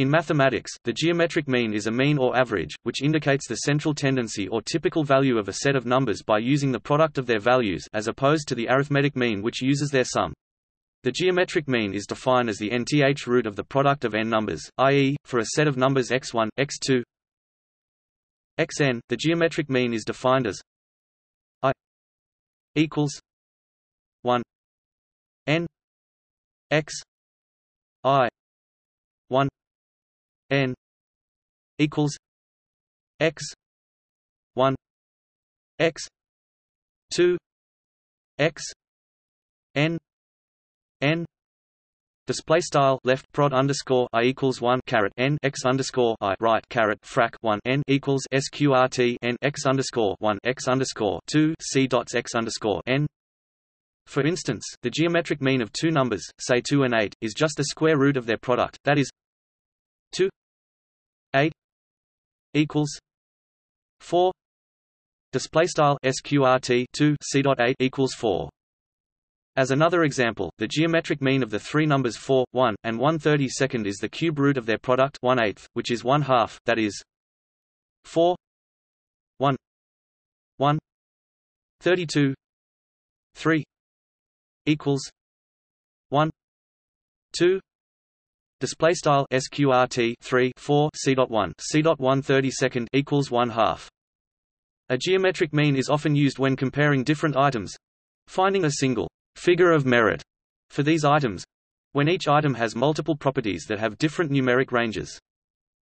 In mathematics, the geometric mean is a mean or average, which indicates the central tendency or typical value of a set of numbers by using the product of their values as opposed to the arithmetic mean which uses their sum. The geometric mean is defined as the nth root of the product of n numbers, i.e., for a set of numbers x1, x2, xn, the geometric mean is defined as i equals 1 n x i 1 n equals x 1 x 2 x n n Display style left prod underscore i equals one caret n x underscore i right caret frac one n equals sqrt n x underscore one x underscore two c dots x underscore n. For instance, the geometric mean of two numbers, say two and eight, is just the square root of their product. That is, 8 equals 4 display style sqrt 2 c dot 8 equals 4 as another example, the geometric mean of the three numbers 4, 1, and 132nd is the cube root of their product 1 8 which is 1 half, that is 4 1 1 32 3 equals 1 2 Display style sqrt 3 4 c dot 1 c dot 1 30 second equals one half. A geometric mean is often used when comparing different items, finding a single figure of merit for these items, when each item has multiple properties that have different numeric ranges.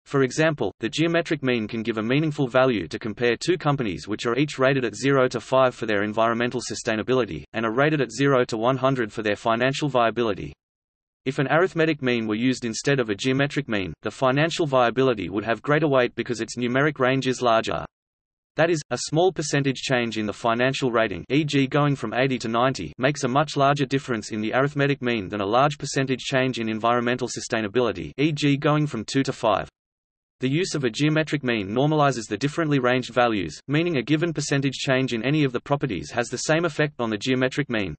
For example, the geometric mean can give a meaningful value to compare two companies which are each rated at 0 to 5 for their environmental sustainability, and are rated at 0 to 100 for their financial viability. If an arithmetic mean were used instead of a geometric mean, the financial viability would have greater weight because its numeric range is larger. That is, a small percentage change in the financial rating e.g. going from 80 to 90 makes a much larger difference in the arithmetic mean than a large percentage change in environmental sustainability e.g. going from 2 to 5. The use of a geometric mean normalizes the differently ranged values, meaning a given percentage change in any of the properties has the same effect on the geometric mean.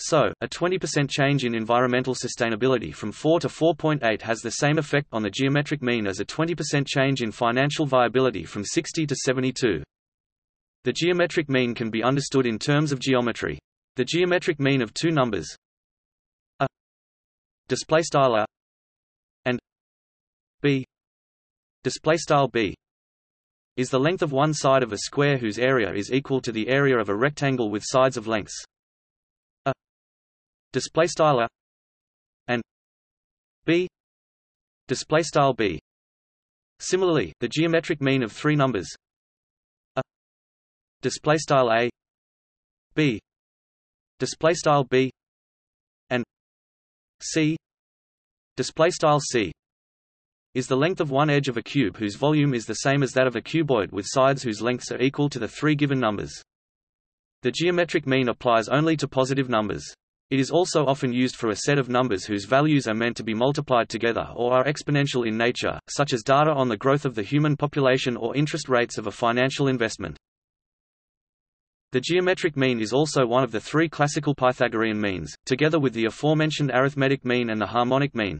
So, a 20% change in environmental sustainability from 4 to 4.8 has the same effect on the geometric mean as a 20% change in financial viability from 60 to 72. The geometric mean can be understood in terms of geometry. The geometric mean of two numbers a display style a and b display style b is the length of one side of a square whose area is equal to the area of a rectangle with sides of lengths display style a and b display style b similarly the geometric mean of three numbers a display style a b display style b and c display style c is the length of one edge of a cube whose volume is the same as that of a cuboid with sides whose lengths are equal to the three given numbers. The geometric mean applies only to positive numbers. It is also often used for a set of numbers whose values are meant to be multiplied together or are exponential in nature, such as data on the growth of the human population or interest rates of a financial investment. The geometric mean is also one of the three classical Pythagorean means, together with the aforementioned arithmetic mean and the harmonic mean.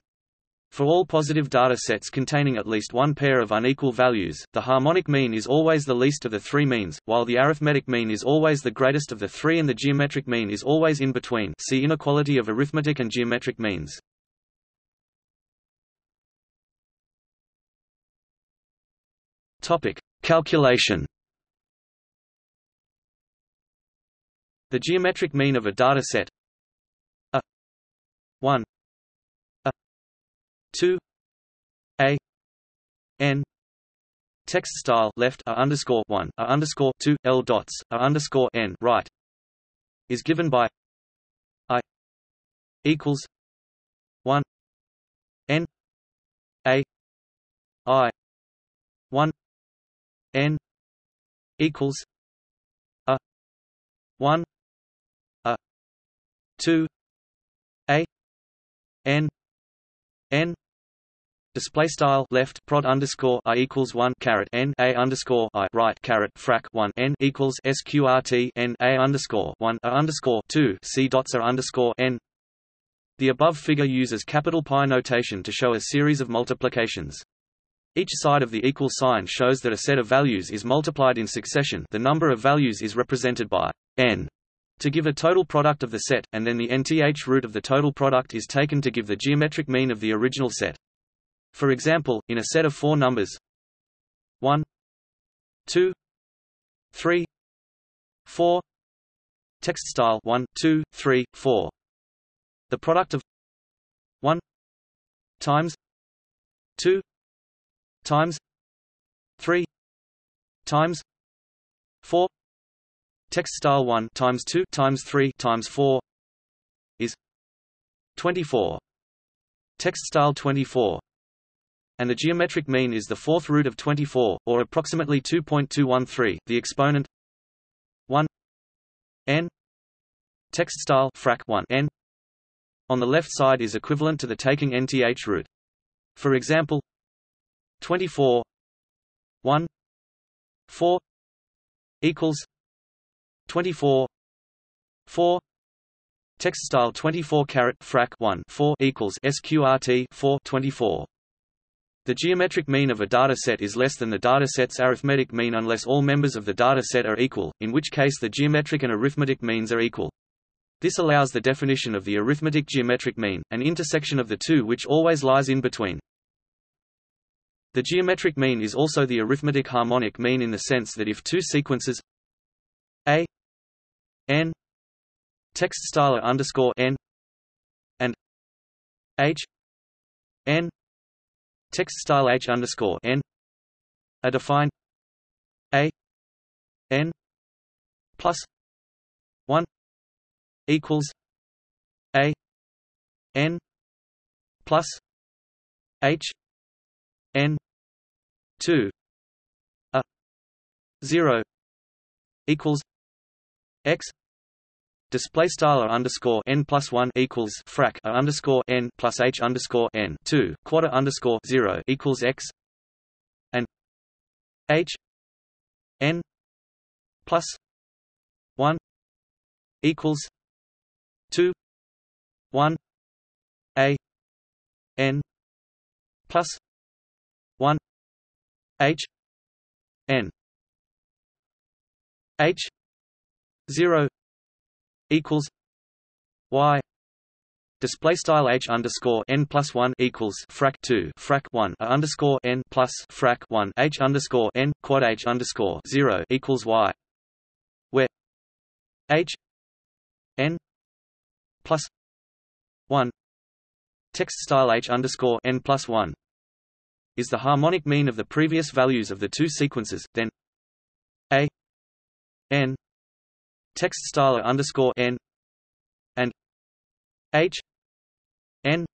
For all positive data sets containing at least one pair of unequal values, the harmonic mean is always the least of the three means, while the arithmetic mean is always the greatest of the three and the geometric mean is always in between see inequality of arithmetic and geometric means. Calculation The geometric mean of a data set a 1 2 a n text style left a underscore 1 a underscore 2 l dots a underscore n right is given by i equals 1 n a i 1 n equals a 1 a 2 a n n display style left prod underscore i equals one caret n a underscore i right caret frac one n equals sqrt n a underscore one a underscore two c dots are underscore n The above figure uses capital Pi notation to show a series of multiplications. Each side of the equal sign shows that a set of values is multiplied in succession the number of values is represented by n to give a total product of the set, and then the nth root of the total product is taken to give the geometric mean of the original set. For example, in a set of four numbers. 1 2 3 4 text style 1 2 3 4 the product of 1 times 2 times 3 times 4 text style 1 times 2 times 3 times 4 is 24 text style 24 and the geometric mean is the fourth root of 24 or approximately 2.213 the exponent 1 n. Text style frac 1 n on the left side is equivalent to the taking nth root. For example 24 1 4 equals 24 4 text style 24 carat frac 1 4 equals sqrt 4 24 the geometric mean of a data set is less than the data set's arithmetic mean unless all members of the data set are equal, in which case the geometric and arithmetic means are equal. This allows the definition of the arithmetic geometric mean, an intersection of the two which always lies in between. The geometric mean is also the arithmetic harmonic mean in the sense that if two sequences a n text style underscore n and h n text style h underscore n are defined a n plus one equals a n plus h n 2 a 0 equals x display style underscore n plus one equals frac a underscore n plus h underscore n two quarter underscore zero equals x and h n plus one equals two one a n plus 1 h n h 0 equals y Display style h underscore n plus one equals frac two frac one a underscore n plus frac one h underscore n quad h underscore zero equals y, where h n plus one text style h underscore n plus one is the harmonic mean of the previous values of the two sequences, then a n text style underscore n and h n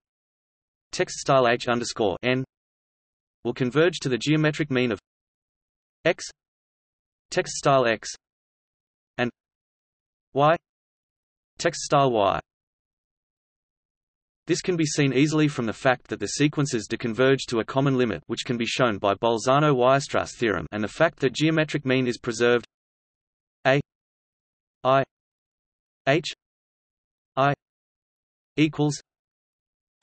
text style h underscore n will converge to the geometric mean of x text style x and y text style y. This can be seen easily from the fact that the sequences deconverge to a common limit which can be shown by Bolzano-Weierstrass theorem and the fact that geometric mean is preserved a i h i equals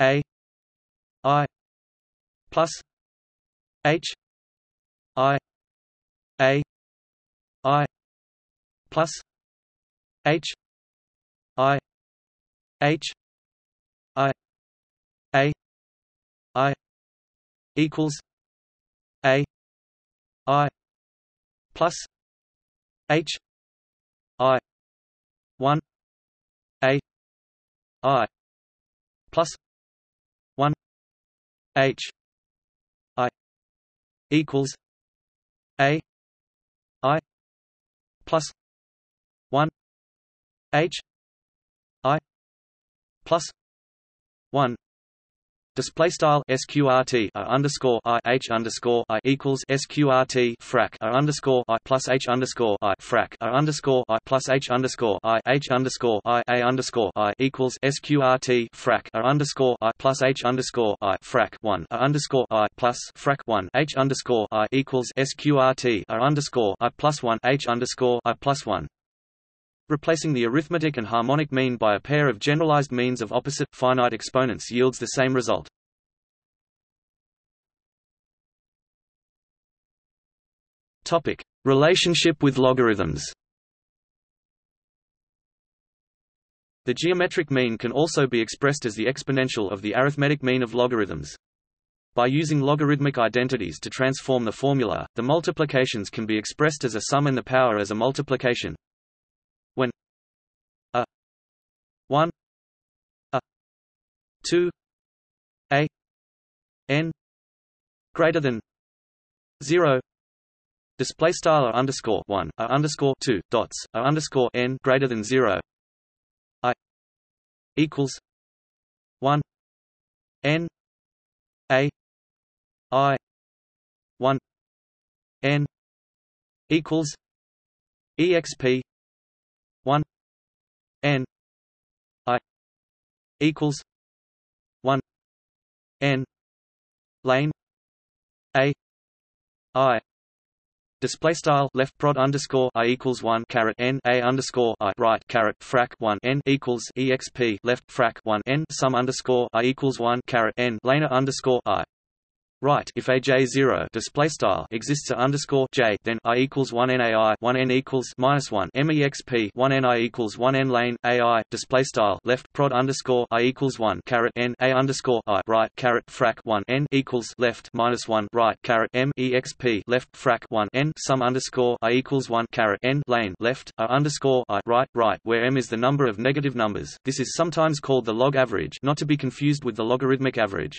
a i plus h i a i plus h i h I A I equals A I plus H 1 a i plus 1 h i equals a i plus 1 h i plus 1 Display style sqrt a uh, underscore i h underscore i equals sqrt frac a underscore i plus h underscore i frac a underscore i plus h underscore i h underscore i a underscore i equals sqrt frac a underscore i plus h underscore i frac one a underscore i plus frac one h underscore i equals sqrt a underscore i plus one h underscore i plus one replacing the arithmetic and harmonic mean by a pair of generalized means of opposite, finite exponents yields the same result. Topic: Relationship with logarithms. The geometric mean can also be expressed as the exponential of the arithmetic mean of logarithms. By using logarithmic identities to transform the formula, the multiplications can be expressed as a sum and the power as a multiplication. When a 1 a 2 a n greater than 0 display style a underscore 1 a underscore 2 dots a underscore n greater than 0 i equals 1 n a I one N equals EXP one N I equals one N lane A I Display style left prod underscore i equals one caret n a underscore i right caret frac one n equals exp left frac one n sum underscore i equals one caret n laner underscore i right if a j zero display style exists a underscore j then i equals one nai one n equals minus one mexp one ni equals one n lane ai display style left prod underscore i equals one caret n a underscore i right caret frac one n equals left minus one right caret m exp left frac one n sum underscore i equals one caret n lane left a underscore i right right where m is the number of negative numbers. This is sometimes called the log average, not to be confused with the logarithmic average.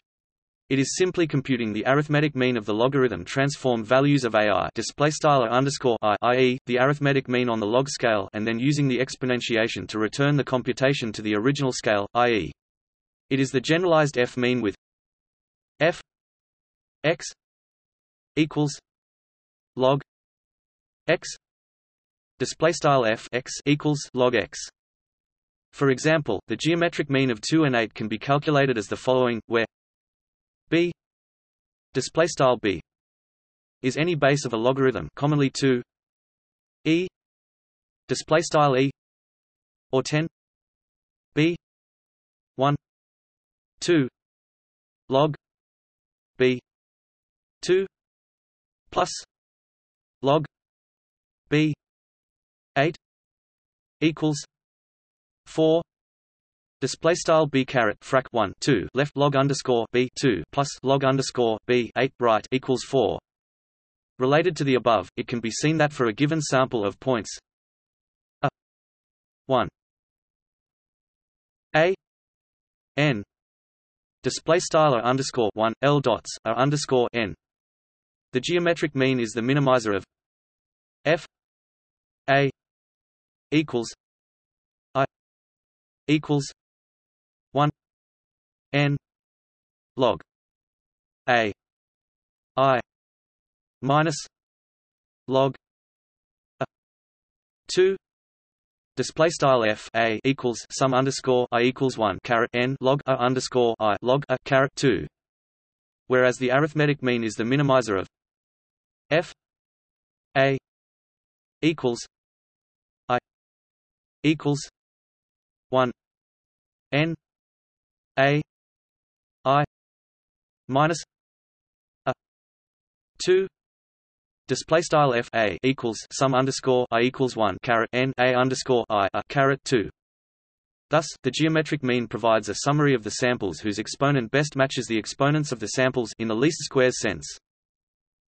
It is simply computing the arithmetic mean of the logarithm transform values of ai display style underscore i, i.e., the arithmetic mean on the log scale, and then using the exponentiation to return the computation to the original scale, i.e. It is the generalized f mean with f x equals log x display style f x equals log x. For example, the geometric mean of 2 and 8 can be calculated as the following, where b display style b is any base of a logarithm commonly 2 e display style e or 10 b 1 2 log b 2 plus log b 8 equals 4 Display style b caret frac 1 2 left log underscore b 2 plus log underscore b 8 right equals 4. Related to the above, it can be seen that for a given sample of points a 1 a n display style underscore 1 l dots a underscore n. The geometric mean is the minimizer of f a equals i equals 1 n log a i minus log a 2 Display style f a equals sum underscore i equals one caret n log a underscore i log a caret two, whereas the arithmetic mean is the minimizer of f a equals i equals one n a i minus a 2 display style f a equals sum underscore i equals 1 caret n a underscore i a caret 2 Thus, the geometric mean provides a summary of the samples whose exponent best matches the exponents of the samples in the least squares sense.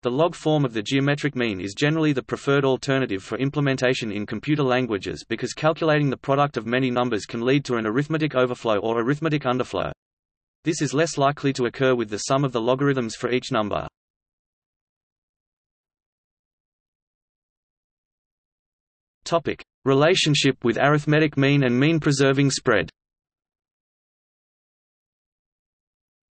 The log form of the geometric mean is generally the preferred alternative for implementation in computer languages because calculating the product of many numbers can lead to an arithmetic overflow or arithmetic underflow. This is less likely to occur with the sum of the logarithms for each number. Topic: Relationship with arithmetic mean and mean preserving spread.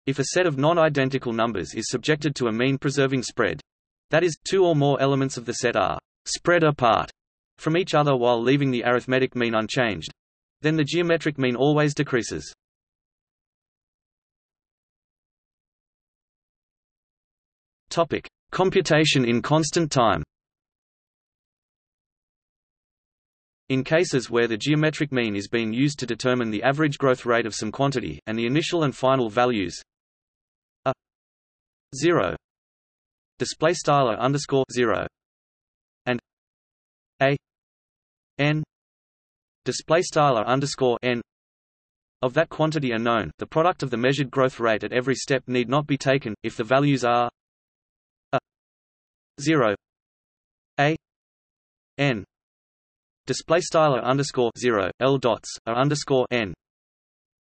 If a set of non-identical numbers is subjected to a mean-preserving spread, that is, two or more elements of the set are spread apart from each other while leaving the arithmetic mean unchanged, then the geometric mean always decreases. Topic: Computation in constant time. In cases where the geometric mean is being used to determine the average growth rate of some quantity, and the initial and final values are 0 display style underscore 0 and a n display style underscore n of that quantity are known, the product of the measured growth rate at every step need not be taken, if the values are 0 a. N. Display style underscore zero. L dots are underscore n.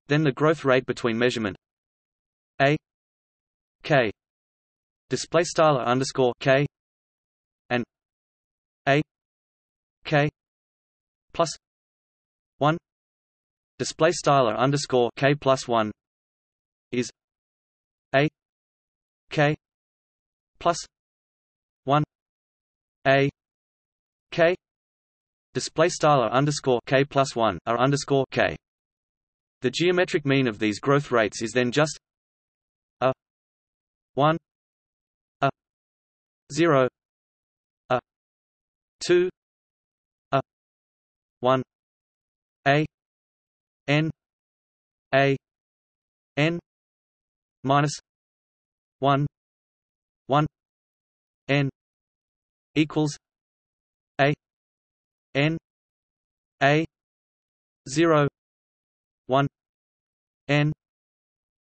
Then the growth rate between measurement. A. K. Display style underscore k. And a. K. Plus one. Display style underscore k plus one is a. K. Plus one a k display style underscore k plus one r underscore k. The geometric mean of these growth rates is then just a one a zero a two a one a n a n minus one one n equals a n a 0 1 n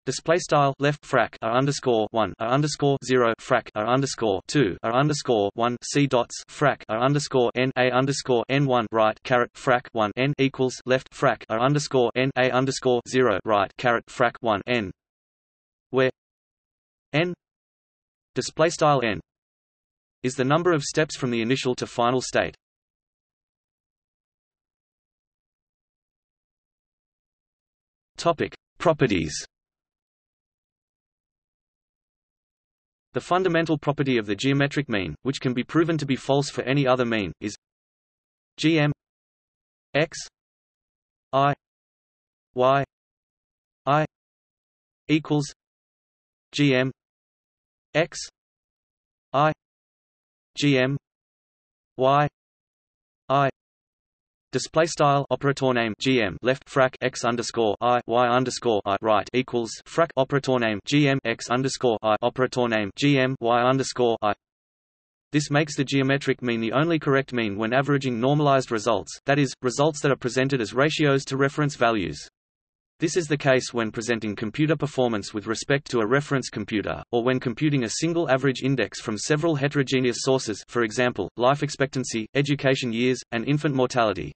Display style left frac r underscore one r underscore zero frac r underscore two r underscore one c dots frac r underscore n a underscore n one right caret frac one n equals left frac r underscore n a underscore zero right caret frac one n, where n display style n is the number of steps from the initial to final state. Topic: Properties. The fundamental property of the geometric mean, which can be proven to be false for any other mean, is gm x i y i equals gm x i gm y i Display style operator name GM left frac x underscore I Y underscore I right equals frac operator name GM x underscore I operator name GM Y underscore I. This makes the geometric mean the only correct mean when averaging normalized results, that is, results that are presented as ratios to reference values. This is the case when presenting computer performance with respect to a reference computer, or when computing a single average index from several heterogeneous sources for example, life expectancy, education years, and infant mortality.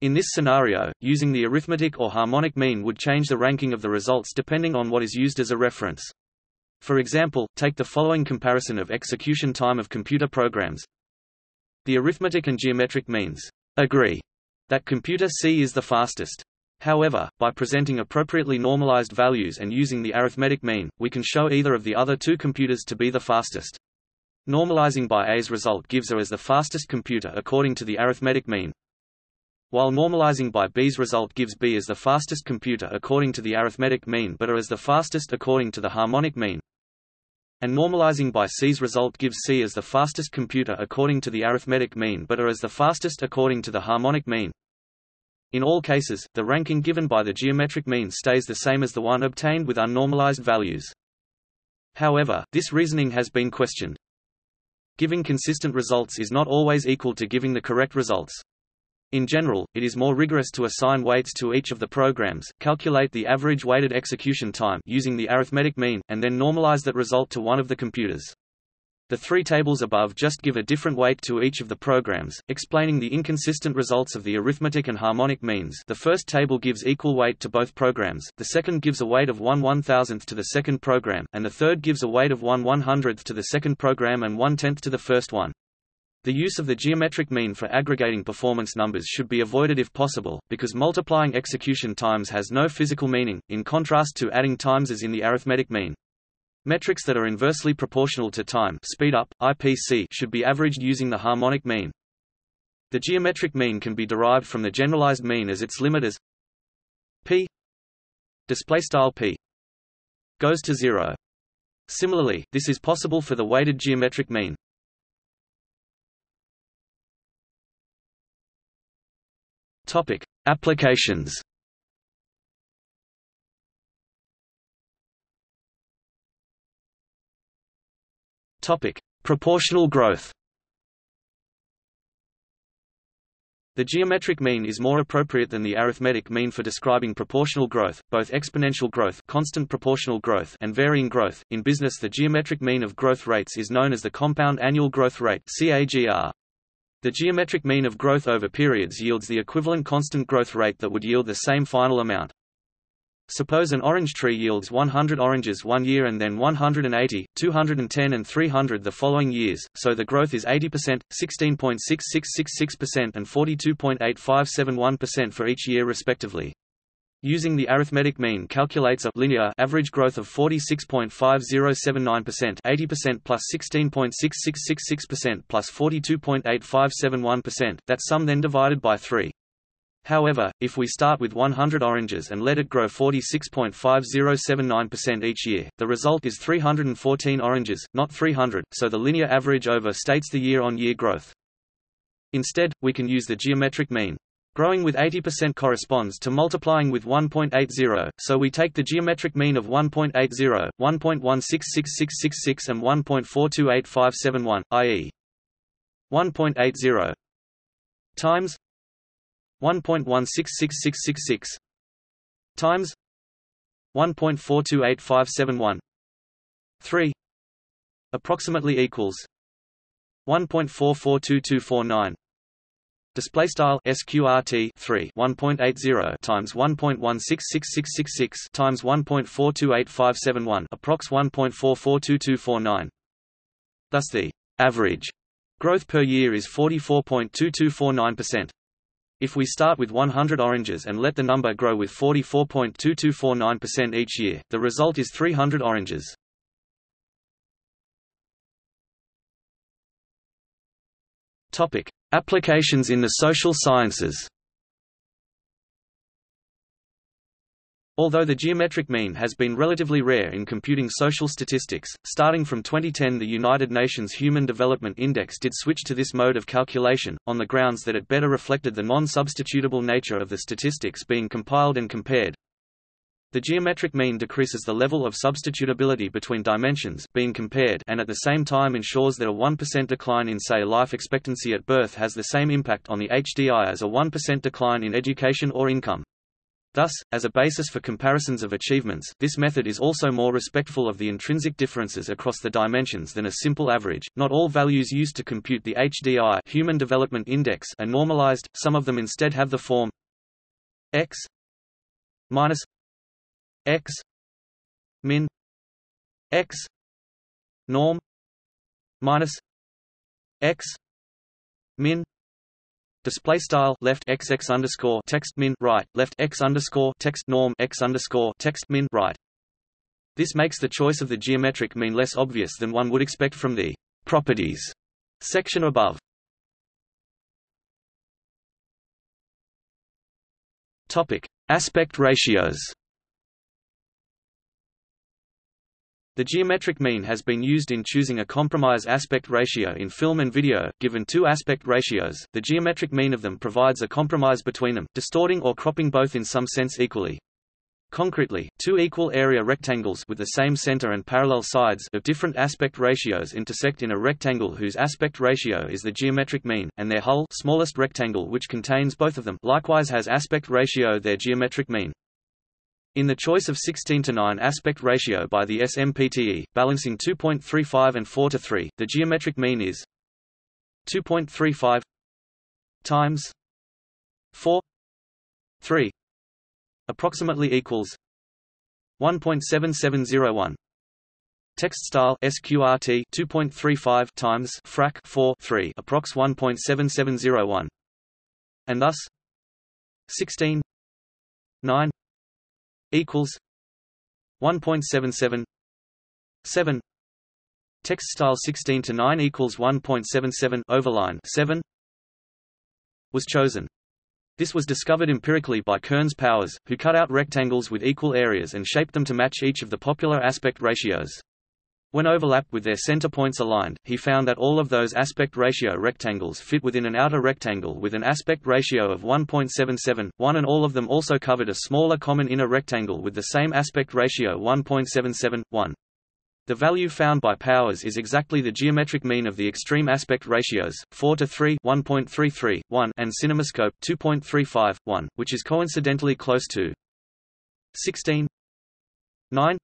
In this scenario, using the arithmetic or harmonic mean would change the ranking of the results depending on what is used as a reference. For example, take the following comparison of execution time of computer programs. The arithmetic and geometric means agree that computer C is the fastest. However, by presenting appropriately normalized values and using the arithmetic mean, we can show either of the other two computers to be the fastest. Normalizing by A's result gives A as the fastest computer according to the arithmetic mean, while normalizing by B's result gives B as the fastest computer according to the arithmetic mean but A as the fastest according to the harmonic mean. And normalizing by C's result gives C as the fastest computer according to the arithmetic mean but A as the fastest according to the harmonic mean. In all cases, the ranking given by the geometric mean stays the same as the one obtained with unnormalized values. However, this reasoning has been questioned. Giving consistent results is not always equal to giving the correct results. In general, it is more rigorous to assign weights to each of the programs, calculate the average weighted execution time using the arithmetic mean, and then normalize that result to one of the computers. The three tables above just give a different weight to each of the programs, explaining the inconsistent results of the arithmetic and harmonic means the first table gives equal weight to both programs, the second gives a weight of 1 1,000th to the second program, and the third gives a weight of 1 100th to the second program and 1 tenth to the first one. The use of the geometric mean for aggregating performance numbers should be avoided if possible, because multiplying execution times has no physical meaning, in contrast to adding times as in the arithmetic mean. Metrics that are inversely proportional to time speed up, IPC should be averaged using the harmonic mean. The geometric mean can be derived from the generalized mean as its limit as p p goes to 0. Similarly, this is possible for the weighted geometric mean. Topic: Applications. Topic: Proportional growth. The geometric mean is more appropriate than the arithmetic mean for describing proportional growth, both exponential growth, constant proportional growth, and varying growth. In business, the geometric mean of growth rates is known as the compound annual growth rate (CAGR). The geometric mean of growth over periods yields the equivalent constant growth rate that would yield the same final amount. Suppose an orange tree yields 100 oranges one year and then 180, 210 and 300 the following years, so the growth is 80%, 16.6666% and 42.8571% for each year respectively. Using the arithmetic mean calculates a linear average growth of 46.5079% 80% plus 16.6666% plus 42.8571%, that sum then divided by 3. However, if we start with 100 oranges and let it grow 46.5079% each year, the result is 314 oranges, not 300, so the linear average overstates the year-on-year -year growth. Instead, we can use the geometric mean. Growing with 80% corresponds to multiplying with 1.80, so we take the geometric mean of 1.80, 1.166666 and 1.428571, i.e. 1.80 times 1.166666 times 1.428571 3 approximately equals 1.442249 display style sqrt 3 1.80 times 1.166666 times 1.428571 approx 1.442249 thus the average growth per year is 44.2249% if we start with 100 oranges and let the number grow with 44.2249% each year, the result is 300 oranges. Topic: Applications in the social sciences. Although the geometric mean has been relatively rare in computing social statistics, starting from 2010 the United Nations Human Development Index did switch to this mode of calculation, on the grounds that it better reflected the non-substitutable nature of the statistics being compiled and compared. The geometric mean decreases the level of substitutability between dimensions being compared and at the same time ensures that a 1% decline in say life expectancy at birth has the same impact on the HDI as a 1% decline in education or income. Thus, as a basis for comparisons of achievements, this method is also more respectful of the intrinsic differences across the dimensions than a simple average. Not all values used to compute the HDI Human Development Index are normalized, some of them instead have the form x minus x min x norm minus x min display style left x x underscore text min right left x underscore text norm x underscore text min right. This makes the choice of the geometric mean less obvious than one would expect from the properties section above. Topic: Aspect ratios. The geometric mean has been used in choosing a compromise aspect ratio in film and video. Given two aspect ratios, the geometric mean of them provides a compromise between them, distorting or cropping both in some sense equally. Concretely, two equal area rectangles with the same center and parallel sides of different aspect ratios intersect in a rectangle whose aspect ratio is the geometric mean, and their whole smallest rectangle which contains both of them likewise has aspect ratio their geometric mean. In the choice of 16 to 9 aspect ratio by the SMPTE, balancing 2.35 and 4 to 3, the geometric mean is 2.35 times 4 3 approximately equals 1.7701 Text style SQRT 2.35 times frac 4 3 approx 1.7701 and thus 16 9 equals 1.77 7 text style 16 to 9 equals 1.77 overline 7 was chosen this was discovered empirically by Kerns Powers, who cut out rectangles with equal areas and shaped them to match each of the popular aspect ratios. When overlapped with their center points aligned, he found that all of those aspect ratio rectangles fit within an outer rectangle with an aspect ratio of 1.77, 1 and all of them also covered a smaller common inner rectangle with the same aspect ratio 1.77, 1. The value found by Powers is exactly the geometric mean of the extreme aspect ratios, 4 to 3 1.33, 1 and CinemaScope 2.35, 1, which is coincidentally close to 16 9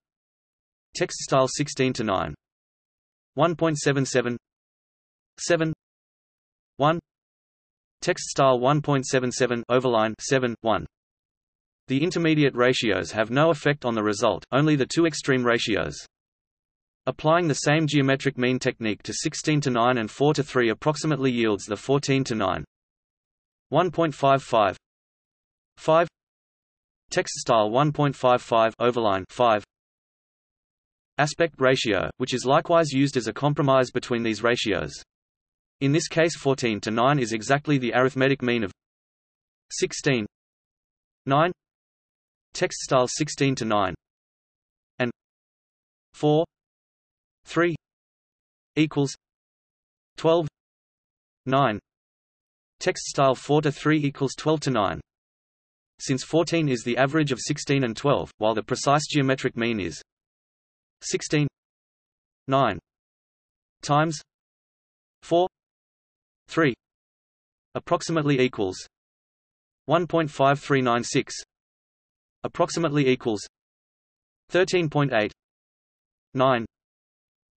Text style 16 to 9 1.77 7 1 Text style 1.77 overline 7 1 The intermediate ratios have no effect on the result, only the two extreme ratios. Applying the same geometric mean technique to 16 to 9 and 4 to 3 approximately yields the 14 to 9 1.55 5 Text style 1.55 overline 5 aspect ratio, which is likewise used as a compromise between these ratios. In this case 14 to 9 is exactly the arithmetic mean of 16 9 text style 16 to 9 and 4 3 equals 12 9 text style 4 to 3 equals 12 to 9 since 14 is the average of 16 and 12 while the precise geometric mean is 16 9 times 4 3 approximately equals 1.5396 approximately equals 13.8 9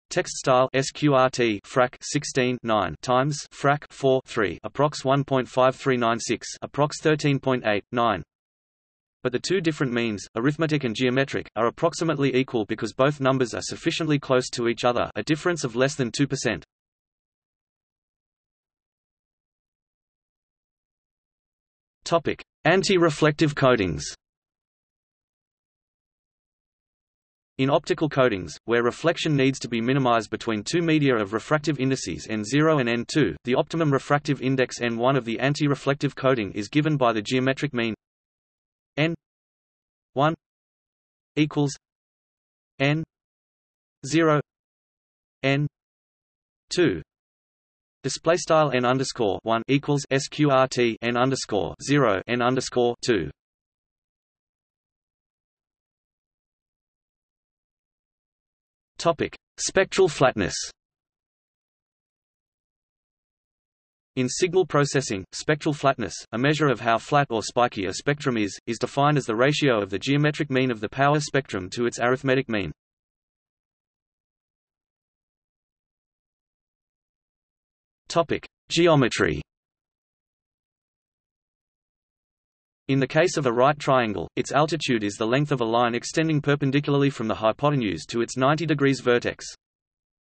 Text style sqrt frac 16 9 times frac 4 3 approx 1.5396 approx 13.8 9 but the two different means, arithmetic and geometric, are approximately equal because both numbers are sufficiently close to each other a difference of less than 2%. Topic: Anti-reflective coatings. In optical coatings, where reflection needs to be minimized between two media of refractive indices n0 and n2, the optimum refractive index n1 of the anti-reflective coating is given by the geometric mean 1 equals n 0 n 2 display style n underscore 1 equals sqrt n underscore 0 n underscore 2 topic spectral flatness In signal processing, spectral flatness, a measure of how flat or spiky a spectrum is, is defined as the ratio of the geometric mean of the power spectrum to its arithmetic mean. Topic: Geometry. In the case of a right triangle, its altitude is the length of a line extending perpendicularly from the hypotenuse to its 90 degrees vertex.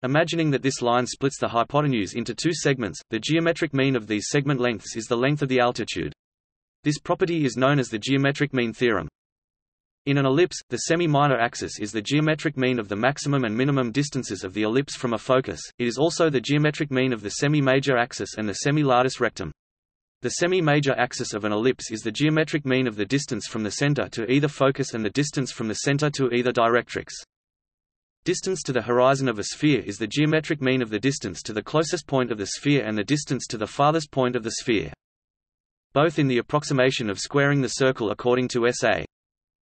Imagining that this line splits the hypotenuse into two segments, the geometric mean of these segment lengths is the length of the altitude. This property is known as the geometric mean theorem. In an ellipse, the semi-minor axis is the geometric mean of the maximum and minimum distances of the ellipse from a focus, it is also the geometric mean of the semi-major axis and the semi-latus rectum. The semi-major axis of an ellipse is the geometric mean of the distance from the center to either focus and the distance from the center to either directrix. Distance to the horizon of a sphere is the geometric mean of the distance to the closest point of the sphere and the distance to the farthest point of the sphere. Both in the approximation of squaring the circle according to S.A.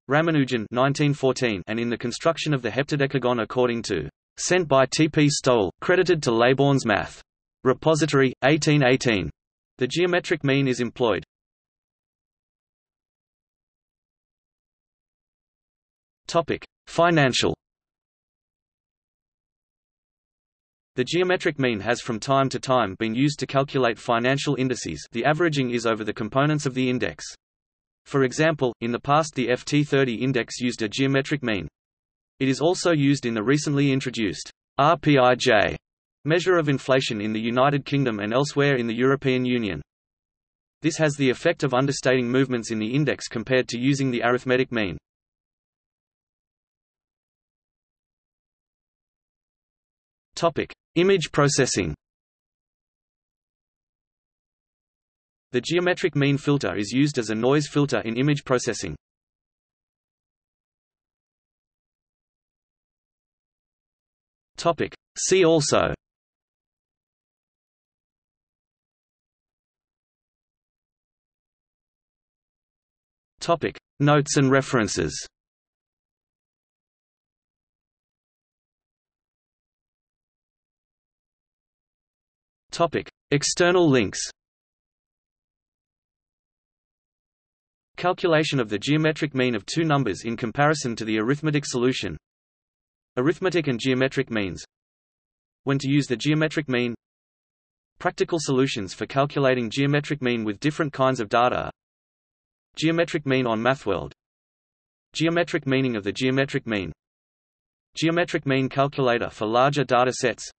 Ramanujan 1914 and in the construction of the heptadecagon according to Sent by T. P. Stowell, credited to Leybourn's Math. Repository, 1818. The geometric mean is employed. Topic: Financial The geometric mean has from time to time been used to calculate financial indices the averaging is over the components of the index. For example, in the past the FT30 index used a geometric mean. It is also used in the recently introduced RPIJ measure of inflation in the United Kingdom and elsewhere in the European Union. This has the effect of understating movements in the index compared to using the arithmetic mean. Topic: Image processing The geometric mean filter is used as a noise filter in image processing. Topic. See also Topic. Notes and references Topic. External links Calculation of the geometric mean of two numbers in comparison to the arithmetic solution. Arithmetic and geometric means. When to use the geometric mean. Practical solutions for calculating geometric mean with different kinds of data Geometric mean on MathWorld. Geometric meaning of the geometric mean. Geometric mean calculator for larger data sets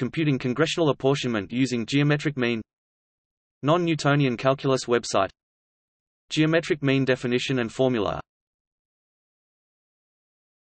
Computing congressional apportionment using geometric mean Non-Newtonian calculus website Geometric mean definition and formula